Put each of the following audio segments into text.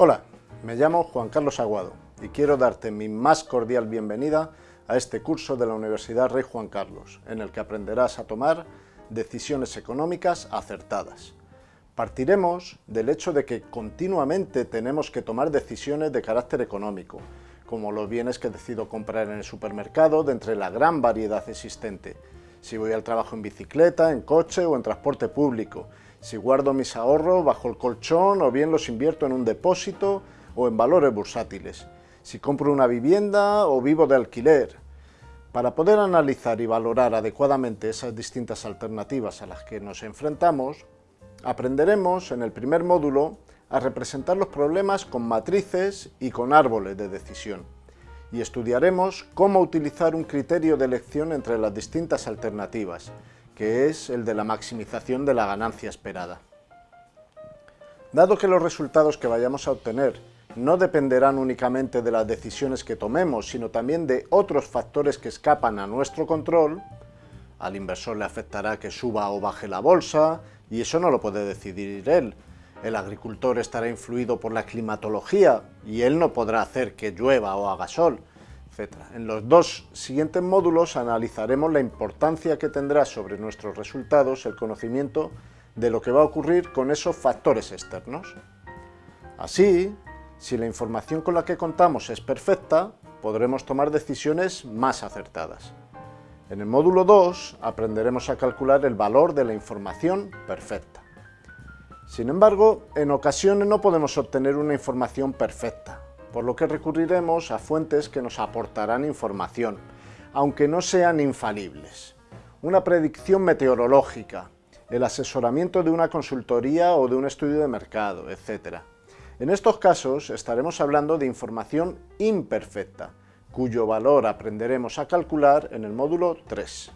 Hola, me llamo Juan Carlos Aguado y quiero darte mi más cordial bienvenida a este curso de la Universidad Rey Juan Carlos, en el que aprenderás a tomar decisiones económicas acertadas. Partiremos del hecho de que continuamente tenemos que tomar decisiones de carácter económico, como los bienes que decido comprar en el supermercado de entre la gran variedad existente, si voy al trabajo en bicicleta, en coche o en transporte público, si guardo mis ahorros bajo el colchón o bien los invierto en un depósito o en valores bursátiles, si compro una vivienda o vivo de alquiler. Para poder analizar y valorar adecuadamente esas distintas alternativas a las que nos enfrentamos, aprenderemos en el primer módulo a representar los problemas con matrices y con árboles de decisión. Y estudiaremos cómo utilizar un criterio de elección entre las distintas alternativas, que es el de la maximización de la ganancia esperada. Dado que los resultados que vayamos a obtener no dependerán únicamente de las decisiones que tomemos, sino también de otros factores que escapan a nuestro control, al inversor le afectará que suba o baje la bolsa, y eso no lo puede decidir él. El agricultor estará influido por la climatología, y él no podrá hacer que llueva o haga sol, En los dos siguientes módulos analizaremos la importancia que tendrá sobre nuestros resultados el conocimiento de lo que va a ocurrir con esos factores externos. Así, si la información con la que contamos es perfecta, podremos tomar decisiones más acertadas. En el módulo 2 aprenderemos a calcular el valor de la información perfecta. Sin embargo, en ocasiones no podemos obtener una información perfecta, por lo que recurriremos a fuentes que nos aportarán información, aunque no sean infalibles. Una predicción meteorológica, el asesoramiento de una consultoría o de un estudio de mercado, etc. En estos casos estaremos hablando de información imperfecta, cuyo valor aprenderemos a calcular en el módulo 3.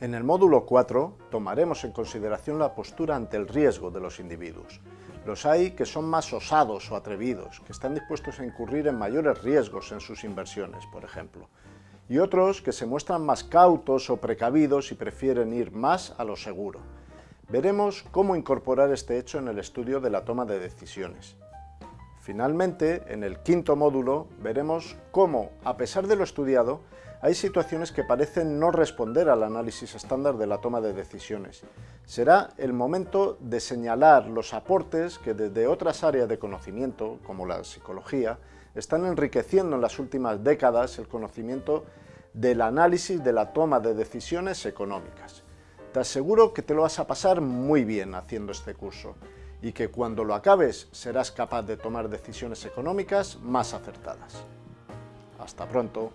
En el módulo 4 tomaremos en consideración la postura ante el riesgo de los individuos. Los hay que son más osados o atrevidos, que están dispuestos a incurrir en mayores riesgos en sus inversiones, por ejemplo. Y otros que se muestran más cautos o precavidos y prefieren ir más a lo seguro. Veremos cómo incorporar este hecho en el estudio de la toma de decisiones. Finalmente, en el quinto módulo, veremos cómo, a pesar de lo estudiado, hay situaciones que parecen no responder al análisis estándar de la toma de decisiones. Será el momento de señalar los aportes que desde otras áreas de conocimiento, como la psicología, están enriqueciendo en las últimas décadas el conocimiento del análisis de la toma de decisiones económicas. Te aseguro que te lo vas a pasar muy bien haciendo este curso y que cuando lo acabes serás capaz de tomar decisiones económicas más acertadas. Hasta pronto.